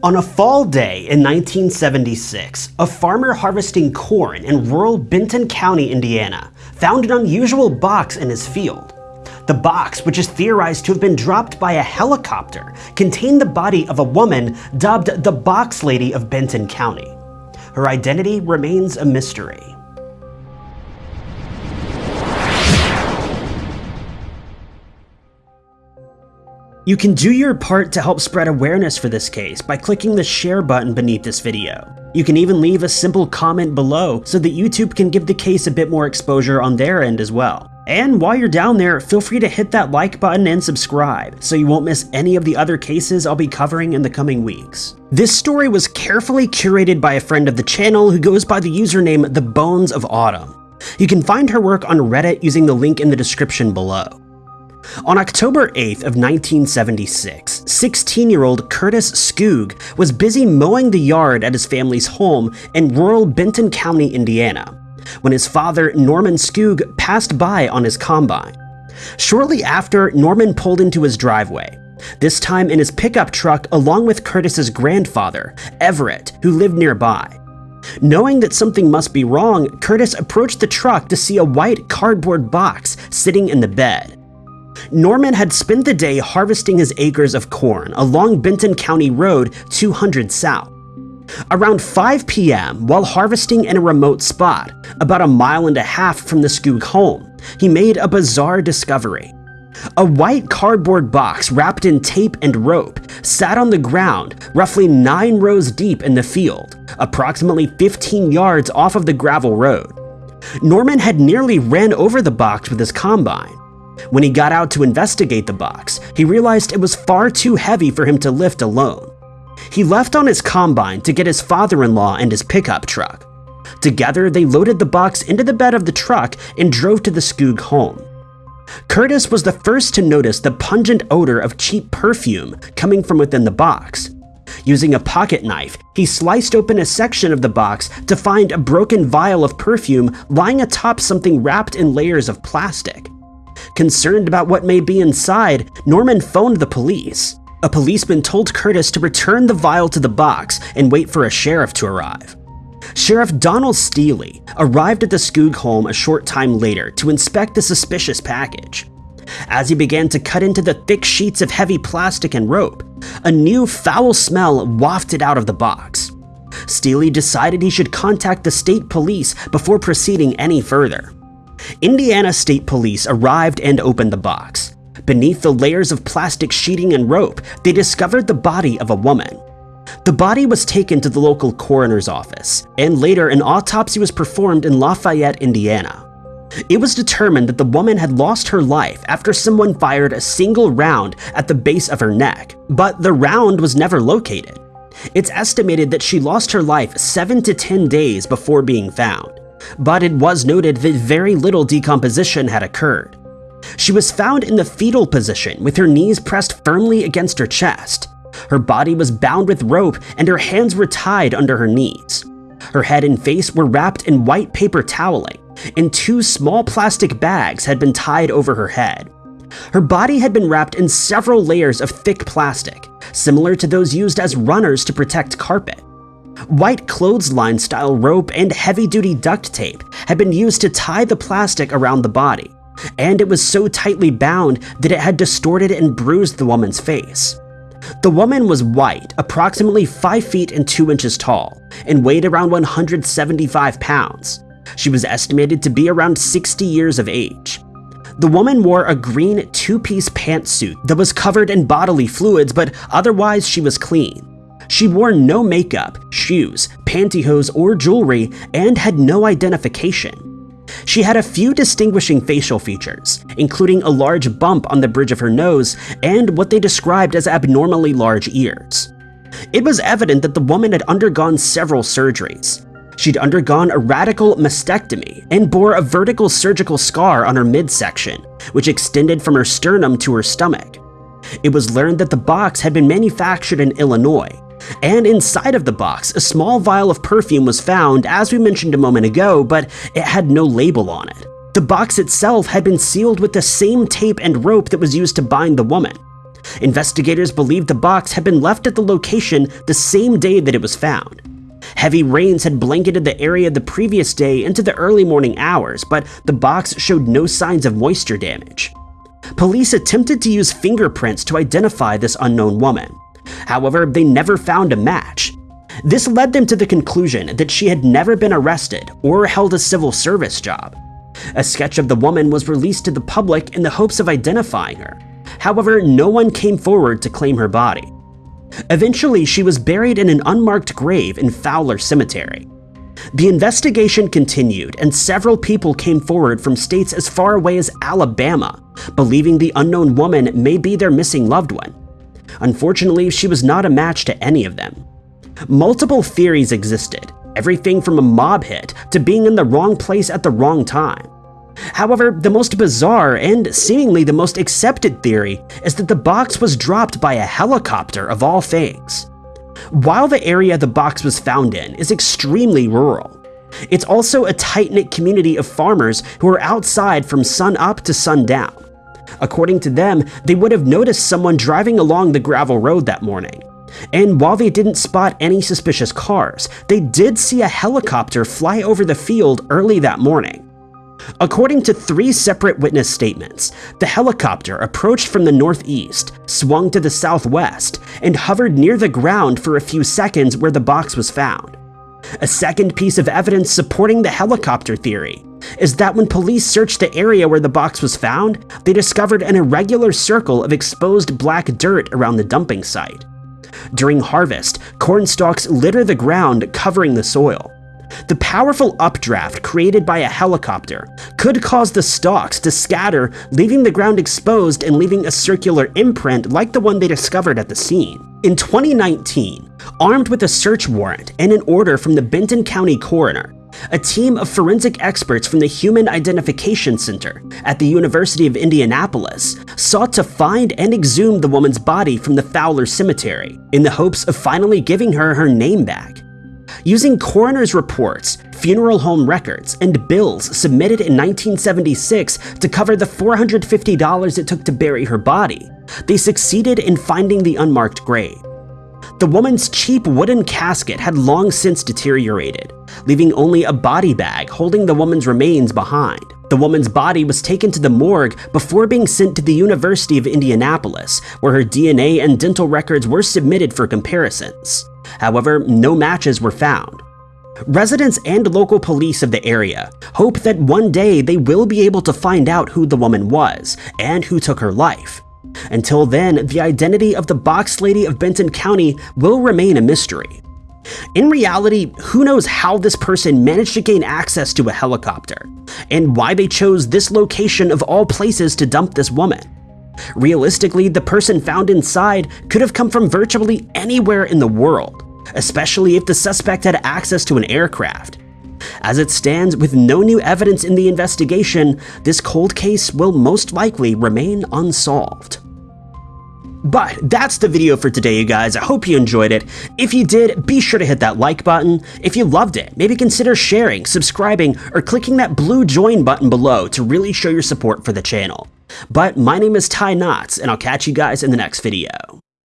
On a fall day in 1976, a farmer harvesting corn in rural Benton County, Indiana, found an unusual box in his field. The box, which is theorized to have been dropped by a helicopter, contained the body of a woman dubbed the Box Lady of Benton County. Her identity remains a mystery. You can do your part to help spread awareness for this case by clicking the share button beneath this video. You can even leave a simple comment below so that YouTube can give the case a bit more exposure on their end as well. And while you're down there, feel free to hit that like button and subscribe so you won't miss any of the other cases I'll be covering in the coming weeks. This story was carefully curated by a friend of the channel who goes by the username The Bones of Autumn. You can find her work on Reddit using the link in the description below. On October 8th of 1976, 16-year-old Curtis Skoog was busy mowing the yard at his family's home in rural Benton County, Indiana, when his father, Norman Skoog, passed by on his combine. Shortly after, Norman pulled into his driveway, this time in his pickup truck along with Curtis's grandfather, Everett, who lived nearby. Knowing that something must be wrong, Curtis approached the truck to see a white cardboard box sitting in the bed. Norman had spent the day harvesting his acres of corn along Benton County Road 200 South. Around 5 p.m., while harvesting in a remote spot, about a mile and a half from the Skoog home, he made a bizarre discovery. A white cardboard box wrapped in tape and rope sat on the ground roughly 9 rows deep in the field, approximately 15 yards off of the gravel road. Norman had nearly ran over the box with his combine, when he got out to investigate the box, he realized it was far too heavy for him to lift alone. He left on his combine to get his father-in-law and his pickup truck. Together, they loaded the box into the bed of the truck and drove to the Skoog home. Curtis was the first to notice the pungent odor of cheap perfume coming from within the box. Using a pocket knife, he sliced open a section of the box to find a broken vial of perfume lying atop something wrapped in layers of plastic. Concerned about what may be inside, Norman phoned the police. A policeman told Curtis to return the vial to the box and wait for a sheriff to arrive. Sheriff Donald Steele arrived at the Skoog home a short time later to inspect the suspicious package. As he began to cut into the thick sheets of heavy plastic and rope, a new foul smell wafted out of the box. Steele decided he should contact the state police before proceeding any further. Indiana State Police arrived and opened the box. Beneath the layers of plastic sheeting and rope, they discovered the body of a woman. The body was taken to the local coroner's office, and later an autopsy was performed in Lafayette, Indiana. It was determined that the woman had lost her life after someone fired a single round at the base of her neck, but the round was never located. It's estimated that she lost her life 7 to 10 days before being found but it was noted that very little decomposition had occurred. She was found in the fetal position with her knees pressed firmly against her chest. Her body was bound with rope and her hands were tied under her knees. Her head and face were wrapped in white paper toweling, and two small plastic bags had been tied over her head. Her body had been wrapped in several layers of thick plastic, similar to those used as runners to protect carpet. White clothesline style rope and heavy duty duct tape had been used to tie the plastic around the body, and it was so tightly bound that it had distorted and bruised the woman's face. The woman was white, approximately 5 feet and 2 inches tall, and weighed around 175 pounds. She was estimated to be around 60 years of age. The woman wore a green two-piece pantsuit that was covered in bodily fluids, but otherwise she was clean. She wore no makeup, shoes, pantyhose, or jewelry, and had no identification. She had a few distinguishing facial features, including a large bump on the bridge of her nose and what they described as abnormally large ears. It was evident that the woman had undergone several surgeries. She'd undergone a radical mastectomy and bore a vertical surgical scar on her midsection, which extended from her sternum to her stomach. It was learned that the box had been manufactured in Illinois and inside of the box, a small vial of perfume was found, as we mentioned a moment ago, but it had no label on it. The box itself had been sealed with the same tape and rope that was used to bind the woman. Investigators believe the box had been left at the location the same day that it was found. Heavy rains had blanketed the area the previous day into the early morning hours, but the box showed no signs of moisture damage. Police attempted to use fingerprints to identify this unknown woman. However, they never found a match. This led them to the conclusion that she had never been arrested or held a civil service job. A sketch of the woman was released to the public in the hopes of identifying her. However, no one came forward to claim her body. Eventually, she was buried in an unmarked grave in Fowler Cemetery. The investigation continued, and several people came forward from states as far away as Alabama, believing the unknown woman may be their missing loved one. Unfortunately, she was not a match to any of them. Multiple theories existed, everything from a mob hit to being in the wrong place at the wrong time. However, the most bizarre and seemingly the most accepted theory is that the box was dropped by a helicopter of all things. While the area the box was found in is extremely rural, it's also a tight-knit community of farmers who are outside from sun up to sundown. According to them, they would have noticed someone driving along the gravel road that morning. And while they didn't spot any suspicious cars, they did see a helicopter fly over the field early that morning. According to three separate witness statements, the helicopter approached from the northeast, swung to the southwest, and hovered near the ground for a few seconds where the box was found. A second piece of evidence supporting the helicopter theory is that when police searched the area where the box was found, they discovered an irregular circle of exposed black dirt around the dumping site. During harvest, corn stalks litter the ground, covering the soil. The powerful updraft created by a helicopter could cause the stalks to scatter, leaving the ground exposed and leaving a circular imprint like the one they discovered at the scene. In 2019, armed with a search warrant and an order from the Benton County coroner, a team of forensic experts from the Human Identification Center at the University of Indianapolis sought to find and exhume the woman's body from the Fowler Cemetery in the hopes of finally giving her her name back. Using coroner's reports, funeral home records, and bills submitted in 1976 to cover the $450 it took to bury her body, they succeeded in finding the unmarked grave. The woman's cheap wooden casket had long since deteriorated, leaving only a body bag holding the woman's remains behind. The woman's body was taken to the morgue before being sent to the University of Indianapolis, where her DNA and dental records were submitted for comparisons. However, no matches were found. Residents and local police of the area hope that one day they will be able to find out who the woman was and who took her life. Until then, the identity of the Box Lady of Benton County will remain a mystery. In reality, who knows how this person managed to gain access to a helicopter, and why they chose this location of all places to dump this woman. Realistically, the person found inside could have come from virtually anywhere in the world, especially if the suspect had access to an aircraft. As it stands, with no new evidence in the investigation, this cold case will most likely remain unsolved. But that's the video for today, you guys. I hope you enjoyed it. If you did, be sure to hit that like button. If you loved it, maybe consider sharing, subscribing, or clicking that blue join button below to really show your support for the channel. But my name is Ty Knotts, and I'll catch you guys in the next video.